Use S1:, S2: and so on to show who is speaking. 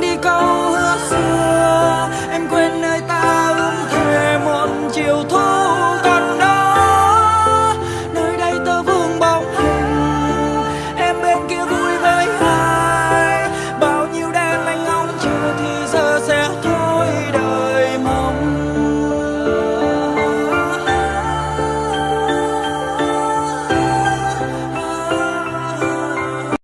S1: 的高。